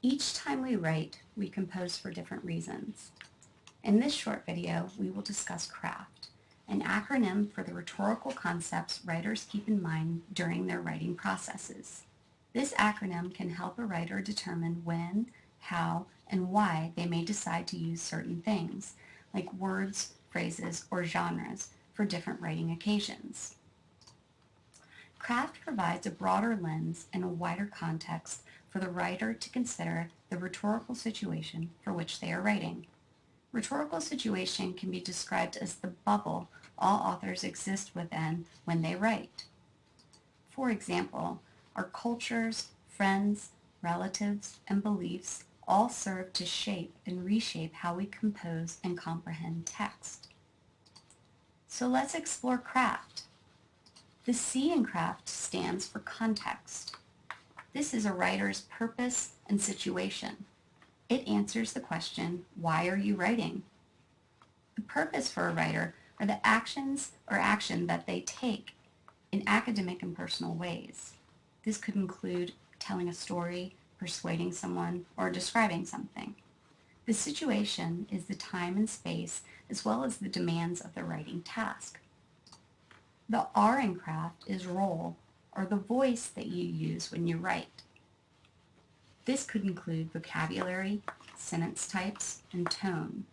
Each time we write, we compose for different reasons. In this short video, we will discuss CRAFT, an acronym for the rhetorical concepts writers keep in mind during their writing processes. This acronym can help a writer determine when, how, and why they may decide to use certain things, like words, phrases, or genres, for different writing occasions. Craft provides a broader lens and a wider context for the writer to consider the rhetorical situation for which they are writing. Rhetorical situation can be described as the bubble all authors exist within when they write. For example, our cultures, friends, relatives, and beliefs all serve to shape and reshape how we compose and comprehend text. So let's explore craft. The C in craft stands for context. This is a writer's purpose and situation. It answers the question, why are you writing? The purpose for a writer are the actions or action that they take in academic and personal ways. This could include telling a story, persuading someone, or describing something. The situation is the time and space as well as the demands of the writing task. The R in craft is role, or the voice that you use when you write. This could include vocabulary, sentence types, and tone.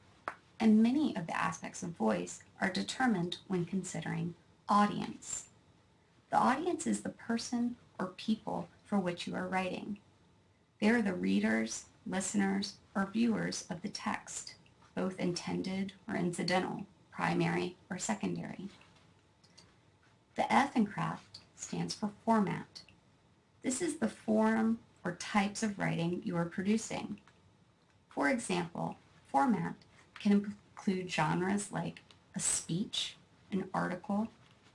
And many of the aspects of voice are determined when considering audience. The audience is the person or people for which you are writing. They are the readers, listeners, or viewers of the text, both intended or incidental, primary or secondary. The F in craft stands for format. This is the form or types of writing you are producing. For example, format can include genres like a speech, an article,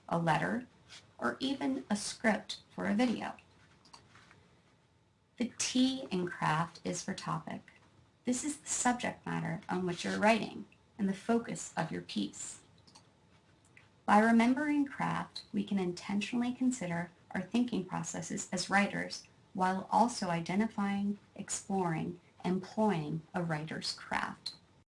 a letter, or even a script for a video. The T in craft is for topic. This is the subject matter on which you're writing and the focus of your piece. By remembering craft, we can intentionally consider our thinking processes as writers while also identifying, exploring, employing a writer's craft.